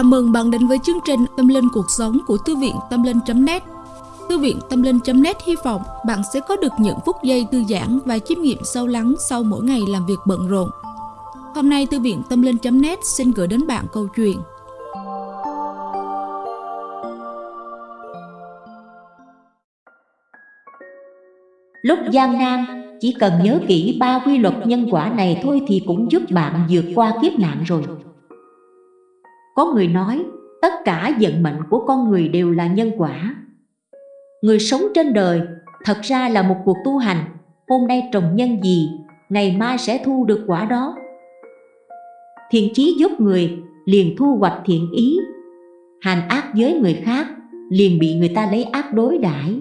Chào mừng bạn đến với chương trình Tâm Linh Cuộc Sống của Thư viện Tâm Linh.net Thư viện Tâm Linh.net hy vọng bạn sẽ có được những phút giây thư giãn và chiêm nghiệm sâu lắng sau mỗi ngày làm việc bận rộn. Hôm nay Thư viện Tâm Linh.net xin gửi đến bạn câu chuyện Lúc gian nan, chỉ cần nhớ kỹ ba quy luật nhân quả này thôi thì cũng giúp bạn vượt qua kiếp nạn rồi. Có người nói, tất cả vận mệnh của con người đều là nhân quả. Người sống trên đời thật ra là một cuộc tu hành, hôm nay trồng nhân gì, ngày mai sẽ thu được quả đó. Thiện chí giúp người, liền thu hoạch thiện ý. Hành ác với người khác, liền bị người ta lấy ác đối đãi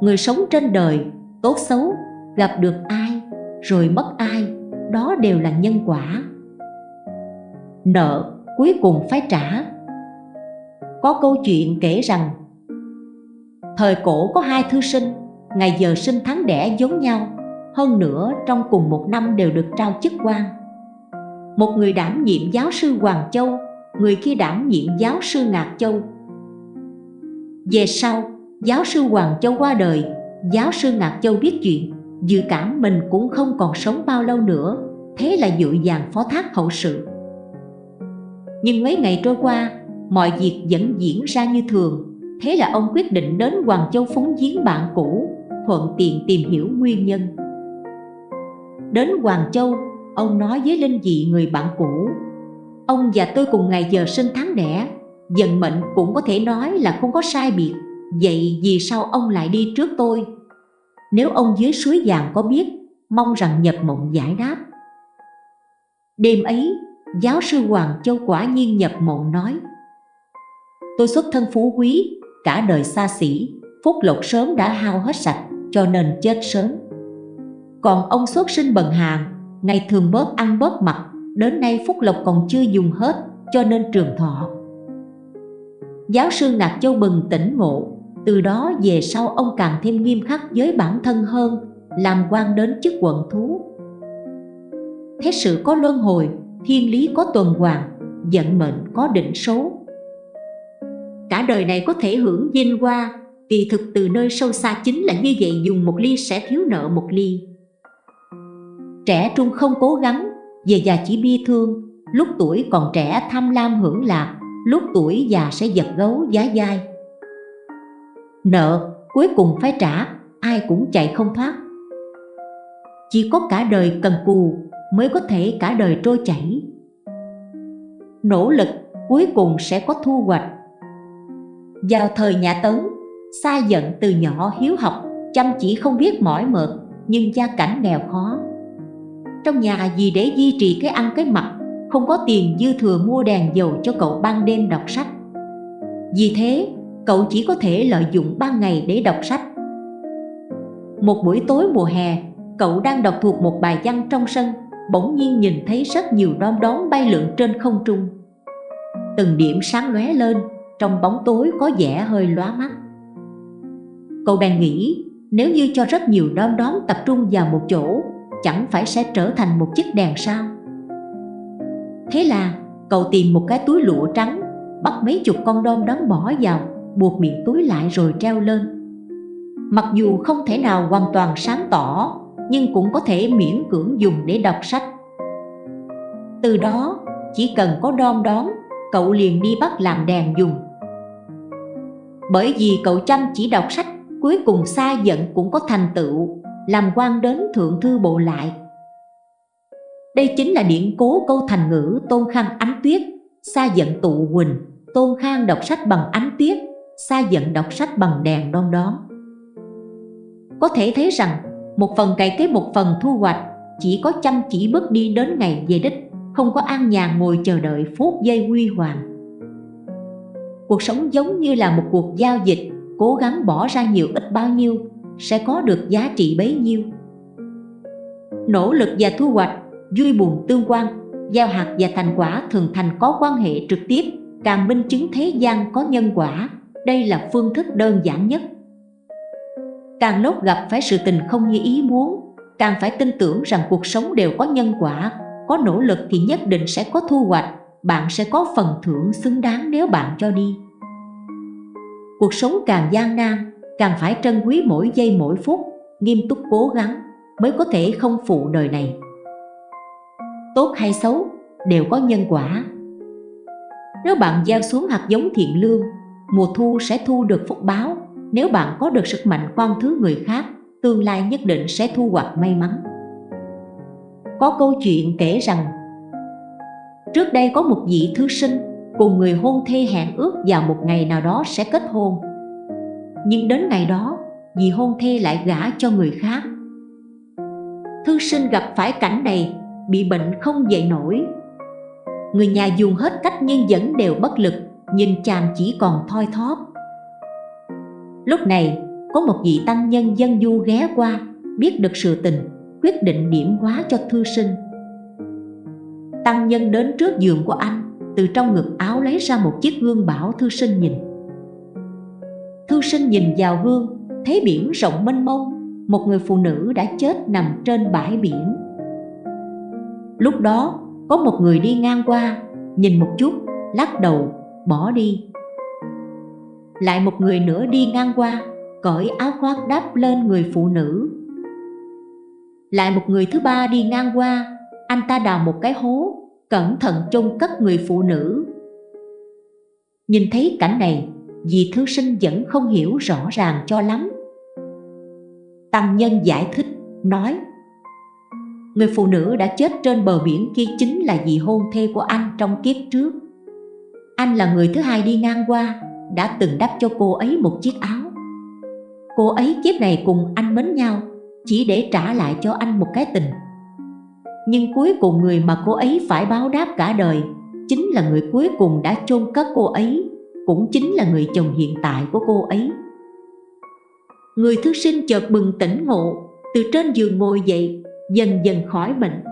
người sống trên đời tốt xấu gặp được ai rồi mất ai đó đều là nhân quả nợ cuối cùng phải trả. Có câu chuyện kể rằng thời cổ có hai thư sinh ngày giờ sinh tháng đẻ giống nhau hơn nữa trong cùng một năm đều được trao chức quan. Một người đảm nhiệm giáo sư Hoàng Châu người kia đảm nhiệm giáo sư Ngạc Châu. Về sau giáo sư Hoàng Châu qua đời, giáo sư Ngạc Châu biết chuyện, dự cảm mình cũng không còn sống bao lâu nữa, thế là dự dàng phó thác hậu sự. Nhưng mấy ngày trôi qua, mọi việc vẫn diễn ra như thường, thế là ông quyết định đến Hoàng Châu phúng giếng bạn cũ, thuận tiện tìm hiểu nguyên nhân. Đến Hoàng Châu, ông nói với Linh dị người bạn cũ, ông và tôi cùng ngày giờ sinh tháng đẻ, dần mệnh cũng có thể nói là không có sai biệt Vậy vì sao ông lại đi trước tôi? Nếu ông dưới suối vàng có biết, mong rằng nhập mộng giải đáp. Đêm ấy, giáo sư Hoàng Châu quả nhiên nhập mộng nói Tôi xuất thân phú quý, cả đời xa xỉ, phúc lộc sớm đã hao hết sạch, cho nên chết sớm. Còn ông xuất sinh bần hàng, ngày thường bớt ăn bớt mặc, đến nay phúc lộc còn chưa dùng hết, cho nên trường thọ. Giáo sư Ngạc Châu bừng tỉnh ngộ, từ đó về sau ông càng thêm nghiêm khắc với bản thân hơn làm quan đến chức quận thú thế sự có luân hồi thiên lý có tuần hoàn, vận mệnh có định số. Cả đời này có thể hưởng vinh hoa kỳ thực từ nơi sâu xa chính là như vậy dùng một ly sẽ thiếu nợ một ly. Trẻ trung không cố gắng, về già chỉ bi thương, lúc tuổi còn trẻ tham lam hưởng lạc, lúc tuổi già sẽ giật gấu giá dai. Nợ cuối cùng phải trả, ai cũng chạy không thoát. Chỉ có cả đời cần cù mới có thể cả đời trôi chảy. Nỗ lực cuối cùng sẽ có thu hoạch. Vào thời nhà Tấn Sa giận từ nhỏ hiếu học chăm chỉ không biết mỏi mệt nhưng gia cảnh nghèo khó. Trong nhà vì để duy trì cái ăn cái mặc không có tiền dư thừa mua đèn dầu cho cậu ban đêm đọc sách. Vì thế cậu chỉ có thể lợi dụng ban ngày để đọc sách. Một buổi tối mùa hè, cậu đang đọc thuộc một bài văn trong sân, bỗng nhiên nhìn thấy rất nhiều đom đóm bay lượn trên không trung. Từng điểm sáng lóe lên, trong bóng tối có vẻ hơi lóa mắt. Cậu bèn nghĩ, nếu như cho rất nhiều đom đóm tập trung vào một chỗ, chẳng phải sẽ trở thành một chiếc đèn sao? Thế là cậu tìm một cái túi lụa trắng, bắt mấy chục con đom đóm bỏ vào buộc miệng túi lại rồi treo lên Mặc dù không thể nào hoàn toàn sáng tỏ nhưng cũng có thể miễn cưỡng dùng để đọc sách. Từ đó, chỉ cần có đom đóm, Cậu liền đi bắt làm đèn dùng. Bởi vì cậu chăm chỉ đọc sách, Cuối cùng xa giận cũng có thành tựu, Làm quan đến thượng thư bộ lại. Đây chính là điển cố câu thành ngữ Tôn Khang ánh tuyết, Xa giận tụ quỳnh Tôn Khang đọc sách bằng ánh tuyết, xa giận đọc sách bằng đèn đom đóm. Có thể thấy rằng một phần cày kế một phần thu hoạch, chỉ có chăm chỉ bước đi đến ngày về đích, không có an nhàn ngồi chờ đợi phút giây huy hoàng. Cuộc sống giống như là một cuộc giao dịch, cố gắng bỏ ra nhiều ít bao nhiêu, sẽ có được giá trị bấy nhiêu. Nỗ lực và thu hoạch, vui buồn tương quan, gieo hạt và thành quả thường thành có quan hệ trực tiếp, càng minh chứng thế gian có nhân quả, đây là phương thức đơn giản nhất. Càng lúc gặp phải sự tình không như ý muốn, Càng phải tin tưởng rằng cuộc sống đều có nhân quả, Có nỗ lực thì nhất định sẽ có thu hoạch, bạn sẽ có phần thưởng xứng đáng nếu bạn cho đi. Cuộc sống càng gian nan, càng phải trân quý mỗi giây mỗi phút, nghiêm túc cố gắng mới có thể không phụ đời này. Tốt hay xấu đều có nhân quả. Nếu bạn gieo xuống hạt giống thiện lương, mùa thu sẽ thu được phúc báo nếu bạn có được sức mạnh quan thứ người khác, tương lai nhất định sẽ thu hoạch may mắn. Có câu chuyện kể rằng, trước đây có một vị thư sinh cùng người hôn thê hẹn ước vào một ngày nào đó sẽ kết hôn. Nhưng đến ngày đó, vị hôn thê lại gả cho người khác. Thư sinh gặp phải cảnh này, bị bệnh không dậy nổi. Người nhà dùng hết cách nhưng vẫn đều bất lực, nhìn chàng chỉ còn thoi thóp lúc này, có một vị tăng nhân dân du ghé qua, biết được sự tình, quyết định điểm hóa cho thư sinh. Tăng nhân đến trước giường của anh, từ trong ngực áo lấy ra một chiếc gương bảo thư sinh nhìn. Thư sinh nhìn vào gương, thấy biển rộng mênh mông, một người phụ nữ đã chết nằm trên bãi biển. Lúc đó, có một người đi ngang qua, nhìn một chút, lắc đầu, bỏ đi lại một người nữa đi ngang qua, cởi áo khoác đắp lên người phụ nữ. Lại một người thứ ba đi ngang qua, anh ta đào một cái hố, cẩn thận chôn cất người phụ nữ. Nhìn thấy cảnh này vì thư sinh vẫn không hiểu rõ ràng cho lắm. Tăng nhân giải thích, nói, người phụ nữ đã chết trên bờ biển kia chính là vị hôn thê của anh trong kiếp trước. Anh là người thứ hai đi ngang qua đã từng đắp cho cô ấy một chiếc áo. Cô ấy kiếp này cùng anh mến nhau, chỉ để trả lại cho anh một cái tình. Nhưng cuối cùng người mà cô ấy phải báo đáp cả đời chính là người cuối cùng đã chôn cất cô ấy, cũng chính là người chồng hiện tại của cô ấy. Người thư sinh chợt bừng tỉnh ngộ, từ trên giường ngồi dậy, dần dần khỏi bệnh.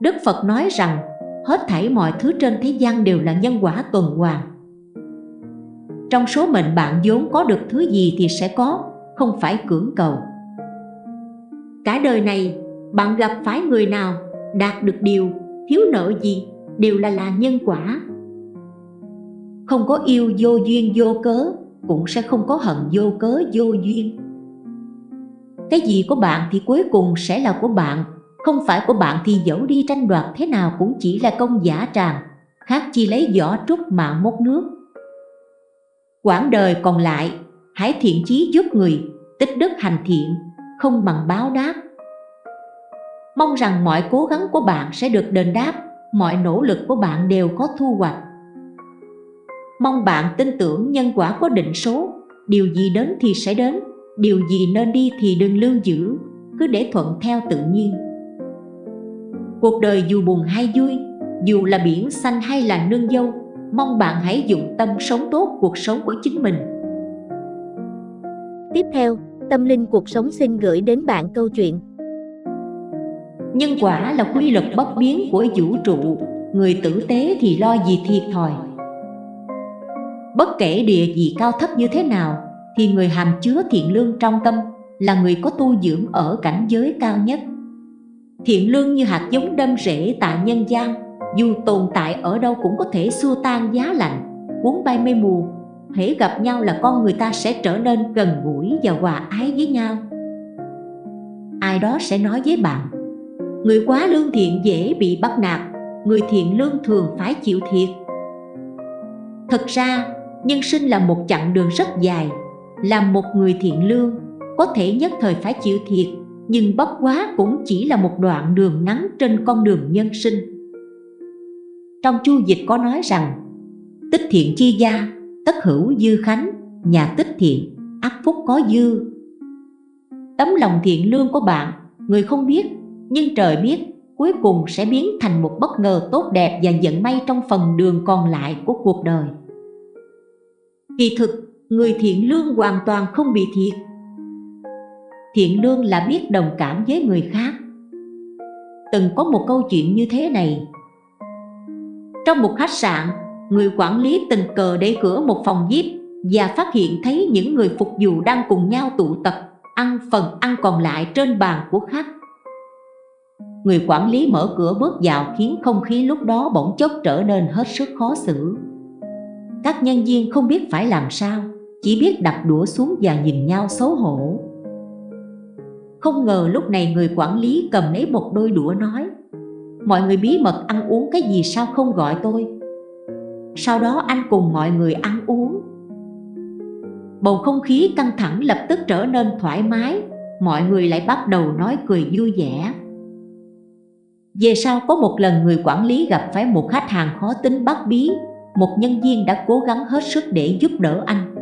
Đức Phật nói rằng, hết thảy mọi thứ trên thế gian đều là nhân quả tuần hoàn trong số mệnh bạn vốn có được thứ gì thì sẽ có, không phải cưỡng cầu. Cả đời này, bạn gặp phải người nào đạt được điều thiếu nợ gì đều là là nhân quả. Không có yêu vô duyên vô cớ cũng sẽ không có hận vô cớ vô duyên. Cái gì của bạn thì cuối cùng sẽ là của bạn, không phải của bạn thì dẫu đi tranh đoạt thế nào cũng chỉ là công giả tràng khác chi lấy vỏ trúc mà mốt nước quãng đời còn lại, hãy thiện chí giúp người, tích đức hành thiện, không bằng báo đáp. Mong rằng mọi cố gắng của bạn sẽ được đền đáp, mọi nỗ lực của bạn đều có thu hoạch. Mong bạn tin tưởng nhân quả có định số, điều gì đến thì sẽ đến, điều gì nên đi thì đừng lưu giữ, cứ để thuận theo tự nhiên. Cuộc đời dù buồn hay vui, dù là biển xanh hay là nương dâu mong bạn hãy dụng tâm sống tốt cuộc sống của chính mình. Tiếp theo tâm linh cuộc sống xin gửi đến bạn câu chuyện. Nhân quả là quy luật bất biến của vũ trụ người tử tế thì lo gì thiệt thòi. Bất kể địa vị cao thấp như thế nào thì người hàm chứa thiện lương trong tâm là người có tu dưỡng ở cảnh giới cao nhất. Thiện lương như hạt giống đâm rễ tại nhân gian dù tồn tại ở đâu cũng có thể xua tan giá lạnh, cuốn bay mây mù. Hễ gặp nhau là con người ta sẽ trở nên gần gũi và hòa ái với nhau. Ai đó sẽ nói với bạn, người quá lương thiện dễ bị bắt nạt, người thiện lương thường phải chịu thiệt. Thật ra, nhân sinh là một chặng đường rất dài. Làm một người thiện lương, có thể nhất thời phải chịu thiệt, nhưng bất quá cũng chỉ là một đoạn đường ngắn trên con đường nhân sinh trong chu dịch có nói rằng, tích thiện chi gia, tất hữu dư khánh, nhà tích thiện ác phúc có dư. Tấm lòng thiện lương của bạn, người không biết, nhưng trời biết, cuối cùng sẽ biến thành một bất ngờ tốt đẹp và vận may trong phần đường còn lại của cuộc đời. Kỳ thực, người thiện lương hoàn toàn không bị thiệt. Thiện lương là biết đồng cảm với người khác. Từng có một câu chuyện như thế này trong một khách sạn, người quản lý tình cờ đẩy cửa một phòng VIP và phát hiện thấy những người phục vụ đang cùng nhau tụ tập, ăn phần ăn còn lại trên bàn của khách. Người quản lý mở cửa bước vào khiến không khí lúc đó bỗng chốc trở nên hết sức khó xử. Các nhân viên không biết phải làm sao, Chỉ biết đặt đũa xuống và nhìn nhau xấu hổ. Không ngờ lúc này người quản lý cầm lấy một đôi đũa nói Mọi người bí mật ăn uống cái gì sao không gọi tôi? Sau đó anh cùng mọi người ăn uống. Bầu không khí căng thẳng lập tức trở nên thoải mái, Mọi người lại bắt đầu nói cười vui vẻ. Về sau có một lần người quản lý gặp phải một khách hàng khó tính bắt bí, Một nhân viên đã cố gắng hết sức để giúp đỡ anh.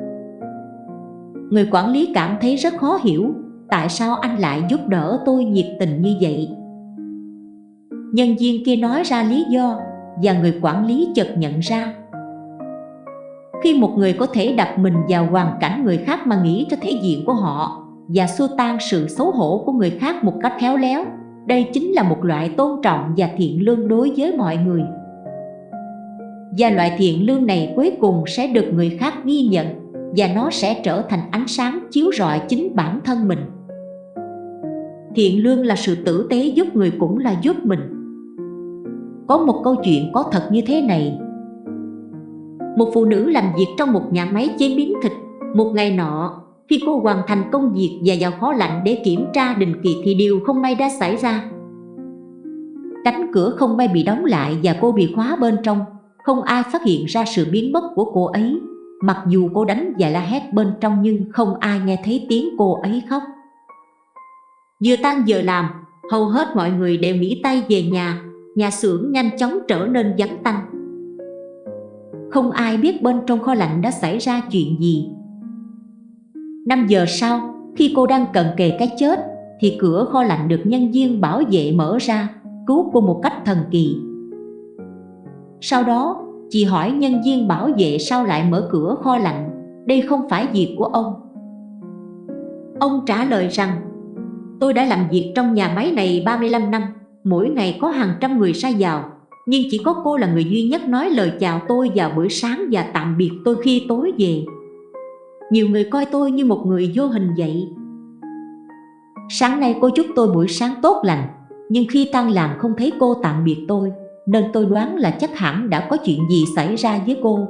Người quản lý cảm thấy rất khó hiểu, Tại sao anh lại giúp đỡ tôi nhiệt tình như vậy? Nhân viên kia nói ra lý do Và người quản lý chợt nhận ra. Khi một người có thể đặt mình vào hoàn cảnh người khác mà nghĩ cho thể diện của họ và xua tan sự xấu hổ của người khác một cách khéo léo, đây chính là một loại tôn trọng và thiện lương đối với mọi người. Và loại thiện lương này cuối cùng sẽ được người khác ghi nhận và nó sẽ trở thành ánh sáng chiếu rọi chính bản thân mình. Thiện lương là sự tử tế giúp người cũng là giúp mình có một câu chuyện có thật như thế này. Một phụ nữ làm việc trong một nhà máy chế biến thịt. Một ngày nọ, khi cô hoàn thành công việc và vào kho lạnh để kiểm tra định kỳ thì điều không may đã xảy ra. Cánh cửa không may bị đóng lại và cô bị khóa bên trong. Không ai phát hiện ra sự biến mất của cô ấy. Mặc dù cô đánh và la hét bên trong nhưng không ai nghe thấy tiếng cô ấy khóc. Vừa tan giờ làm, hầu hết mọi người đều nghỉ tay về nhà. Nhà xưởng nhanh chóng trở nên vắng tanh. Không ai biết bên trong kho lạnh đã xảy ra chuyện gì. 5 giờ sau, khi cô đang cận kề cái chết Thì cửa kho lạnh được nhân viên bảo vệ mở ra Cứu cô một cách thần kỳ. Sau đó, chị hỏi nhân viên bảo vệ sao lại mở cửa kho lạnh. Đây không phải việc của ông. Ông trả lời rằng Tôi đã làm việc trong nhà máy này 35 năm. Mỗi ngày có hàng trăm người ra vào. Nhưng chỉ có cô là người duy nhất nói lời chào tôi vào buổi sáng và tạm biệt tôi khi tối về. Nhiều người coi tôi như một người vô hình vậy. Sáng nay cô chúc tôi buổi sáng tốt lành, nhưng khi tan làm không thấy cô tạm biệt tôi, nên tôi đoán là chắc hẳn đã có chuyện gì xảy ra với cô.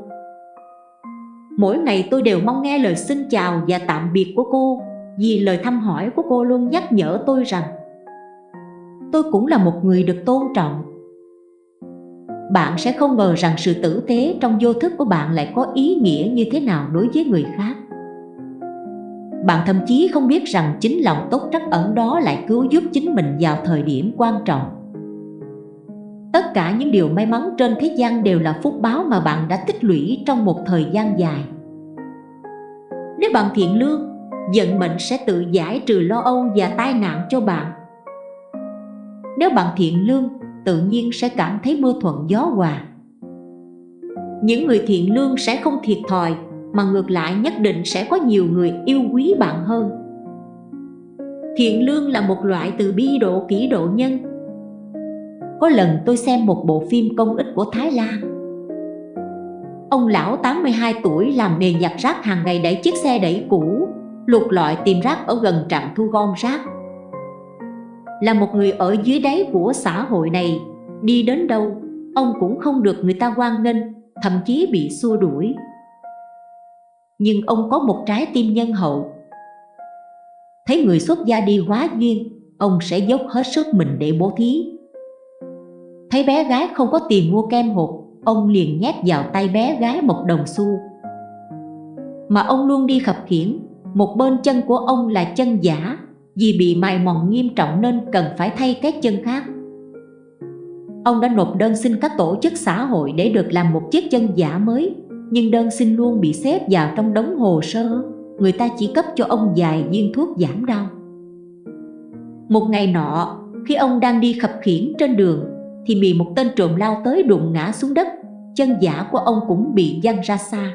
Mỗi ngày tôi đều mong nghe lời xin chào và tạm biệt của cô, vì lời thăm hỏi của cô luôn nhắc nhở tôi rằng tôi cũng là một người được tôn trọng. Bạn sẽ không ngờ rằng sự tử tế trong vô thức của bạn lại có ý nghĩa như thế nào đối với người khác. Bạn thậm chí không biết rằng chính lòng tốt trắc ẩn đó lại cứu giúp chính mình vào thời điểm quan trọng. Tất cả những điều may mắn trên thế gian đều là phúc báo mà bạn đã tích lũy trong một thời gian dài. Nếu bạn thiện lương, vận mệnh sẽ tự giải trừ lo âu và tai nạn cho bạn nếu bạn thiện lương, tự nhiên sẽ cảm thấy mưa thuận gió hòa. Những người thiện lương sẽ không thiệt thòi, mà ngược lại nhất định sẽ có nhiều người yêu quý bạn hơn. Thiện lương là một loại từ bi độ kỹ độ nhân. Có lần tôi xem một bộ phim công ích của Thái Lan. Ông lão 82 tuổi làm nghề nhặt rác hàng ngày đẩy chiếc xe đẩy cũ, Lục lọi tìm rác ở gần trạm thu gom rác là một người ở dưới đáy của xã hội này. Đi đến đâu, ông cũng không được người ta quan nghênh, thậm chí bị xua đuổi. Nhưng ông có một trái tim nhân hậu. Thấy người xuất gia đi hóa duyên, ông sẽ dốc hết sức mình để bố thí. Thấy bé gái không có tiền mua kem hộp ông liền nhét vào tay bé gái một đồng xu. Mà ông luôn đi khập khiễng, một bên chân của ông là chân giả vì bị mài mòn nghiêm trọng nên cần phải thay các chân khác. Ông đã nộp đơn xin các tổ chức xã hội để được làm một chiếc chân giả mới. Nhưng đơn xin luôn bị xếp vào trong đống hồ sơ. Người ta chỉ cấp cho ông vài viên thuốc giảm đau. Một ngày nọ, khi ông đang đi khập khiển trên đường Thì bị một tên trộm lao tới đụng ngã xuống đất. Chân giả của ông cũng bị văng ra xa.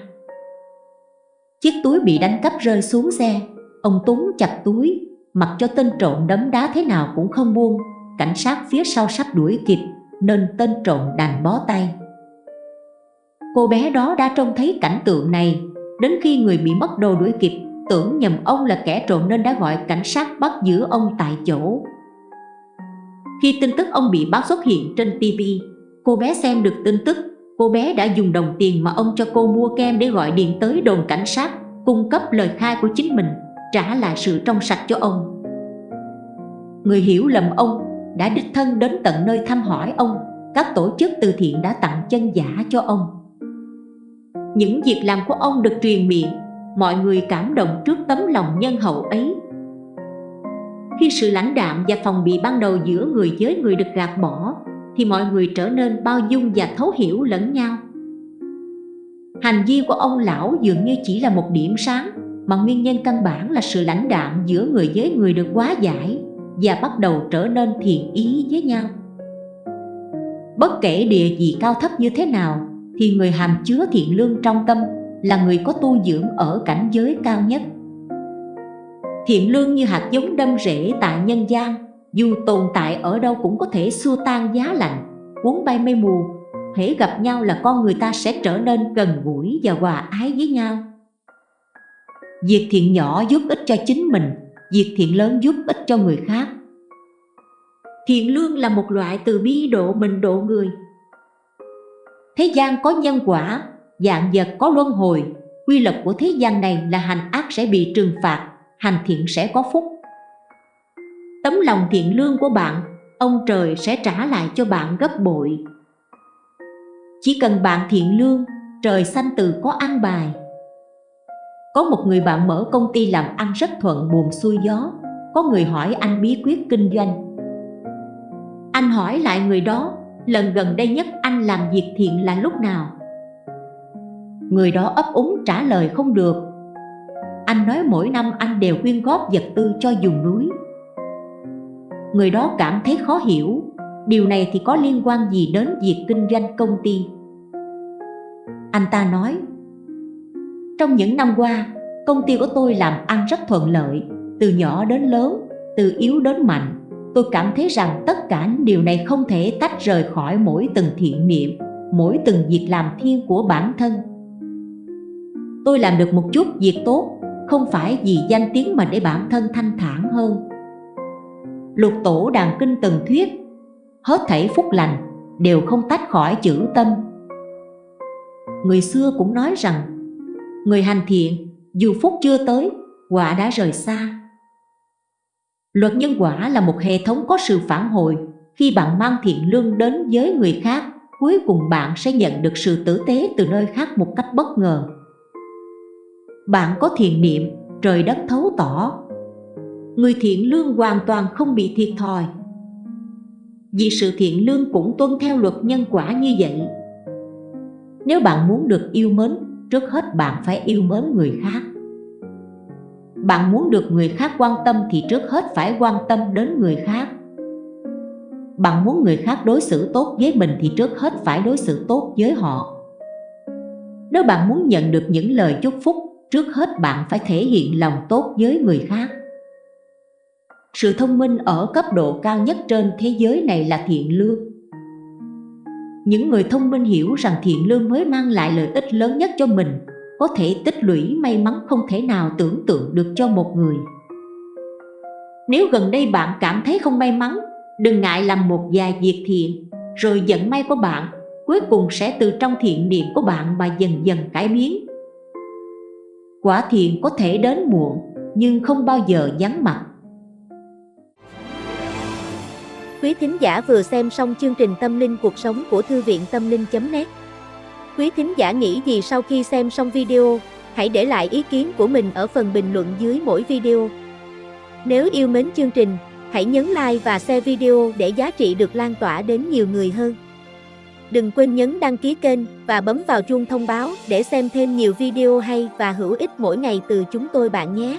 Chiếc túi bị đánh cắp rơi xuống xe. Ông túng chặt túi. Mặc cho tên trộm đấm đá thế nào cũng không buông Cảnh sát phía sau sắp đuổi kịp Nên tên trộm đành bó tay. Cô bé đó đã trông thấy cảnh tượng này Đến khi người bị mất đồ đuổi kịp Tưởng nhầm ông là kẻ trộm nên đã gọi cảnh sát bắt giữ ông tại chỗ. Khi tin tức ông bị bắt xuất hiện trên TV, cô bé xem được tin tức, cô bé đã dùng đồng tiền mà ông cho cô mua kem để gọi điện tới đồn cảnh sát, cung cấp lời khai của chính mình, trả lại sự trong sạch cho ông. Người hiểu lầm ông đã đích thân đến tận nơi thăm hỏi ông, các tổ chức từ thiện đã tặng chân giả cho ông. Những việc làm của ông được truyền miệng, mọi người cảm động trước tấm lòng nhân hậu ấy. Khi sự lãnh đạm và phòng bị ban đầu giữa người với người được gạt bỏ, thì mọi người trở nên bao dung và thấu hiểu lẫn nhau. Hành vi của ông lão dường như chỉ là một điểm sáng, mà nguyên nhân căn bản là sự lãnh đạm giữa người với người được quá giải và bắt đầu trở nên thiện ý với nhau. Bất kể địa vị cao thấp như thế nào, thì người hàm chứa thiện lương trong tâm là người có tu dưỡng ở cảnh giới cao nhất. Thiện lương như hạt giống đâm rễ tại nhân gian, dù tồn tại ở đâu cũng có thể xua tan giá lạnh, cuốn bay mây mù. Hễ gặp nhau là con người ta sẽ trở nên gần gũi và hòa ái với nhau. Việc thiện nhỏ giúp ích cho chính mình, việc thiện lớn giúp ích cho người khác. Thiện lương là một loại từ bi độ mình độ người. Thế gian có nhân quả, dạng vật có luân hồi, quy luật của thế gian này là hành ác sẽ bị trừng phạt, hành thiện sẽ có phúc. Tấm lòng thiện lương của bạn, ông trời sẽ trả lại cho bạn gấp bội. Chỉ cần bạn thiện lương, trời xanh từ có ăn bài. Có một người bạn mở công ty làm ăn rất thuận buồm xuôi gió, có người hỏi anh bí quyết kinh doanh. Anh hỏi lại người đó, lần gần đây nhất anh làm việc thiện là lúc nào? Người đó ấp úng trả lời không được. Anh nói mỗi năm anh đều quyên góp vật tư cho dùng núi. Người đó cảm thấy khó hiểu. Điều này thì có liên quan gì đến việc kinh doanh công ty? Anh ta nói trong những năm qua, công ty của tôi làm ăn rất thuận lợi Từ nhỏ đến lớn, từ yếu đến mạnh. Tôi cảm thấy rằng tất cả điều này không thể tách rời khỏi mỗi từng thiện niệm Mỗi từng việc làm thiên của bản thân. Tôi làm được một chút việc tốt Không phải vì danh tiếng mà để bản thân thanh thản hơn. Lục tổ đàn kinh từng thuyết Hết thảy phúc lành đều không tách khỏi chữ tâm. Người xưa cũng nói rằng Người hành thiện dù phúc chưa tới quả đã rời xa Luật nhân quả là một hệ thống có sự phản hồi Khi bạn mang thiện lương đến với người khác Cuối cùng bạn sẽ nhận được sự tử tế từ nơi khác một cách bất ngờ bạn có thiện niệm, trời đất thấu tỏ. Người thiện lương hoàn toàn không bị thiệt thòi. Vì sự thiện lương cũng tuân theo luật nhân quả như vậy. Nếu bạn muốn được yêu mến, trước hết bạn phải yêu mến người khác. Bạn muốn được người khác quan tâm thì trước hết phải quan tâm đến người khác. Bạn muốn người khác đối xử tốt với mình thì trước hết phải đối xử tốt với họ. Nếu bạn muốn nhận được những lời chúc phúc, trước hết bạn phải thể hiện lòng tốt với người khác. Sự thông minh ở cấp độ cao nhất trên thế giới này là thiện lương. Những người thông minh hiểu rằng thiện lương mới mang lại lợi ích lớn nhất cho mình, có thể tích lũy may mắn không thể nào tưởng tượng được cho một người. Nếu gần đây bạn cảm thấy không may mắn, đừng ngại làm một vài việc thiện, rồi vận may của bạn cuối cùng sẽ từ trong thiện niệm của bạn mà dần dần cải biến quả thiện có thể đến muộn nhưng không bao giờ vắng mặt Quý thính giả vừa xem xong chương trình Tâm linh cuộc sống của Thư viện Tâm linh.net Quý thính giả nghĩ gì sau khi xem xong video, hãy để lại ý kiến của mình ở phần bình luận dưới mỗi video. Nếu yêu mến chương trình, hãy nhấn like và share video để giá trị được lan tỏa đến nhiều người hơn. Đừng quên nhấn đăng ký kênh và bấm vào chuông thông báo để xem thêm nhiều video hay và hữu ích mỗi ngày từ chúng tôi bạn nhé.